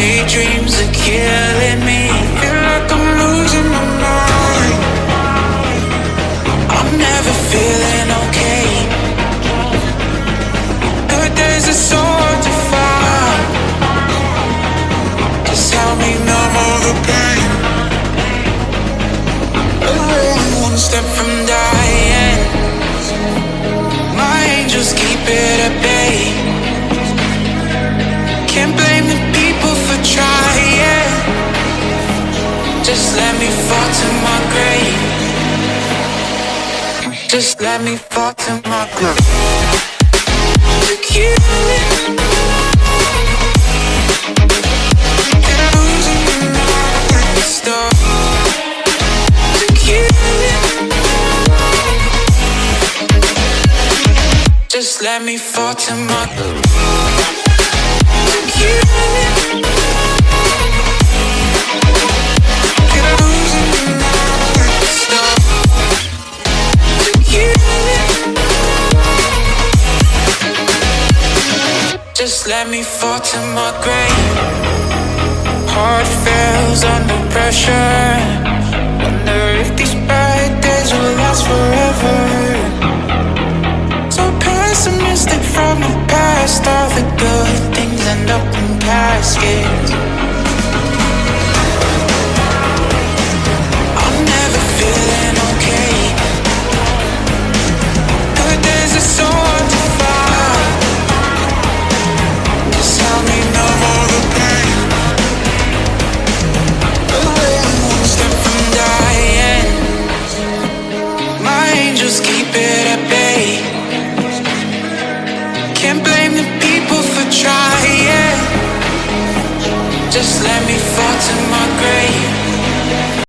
my Just let me fall to my grave. Just let me fall to my grave. You. Just let me fall to my Took Just let me fall to my grave. Heart fails under pressure. Wonder if these bad days will last forever. So pessimistic from the past. All the good things end up in caskets. Just let me fall to my.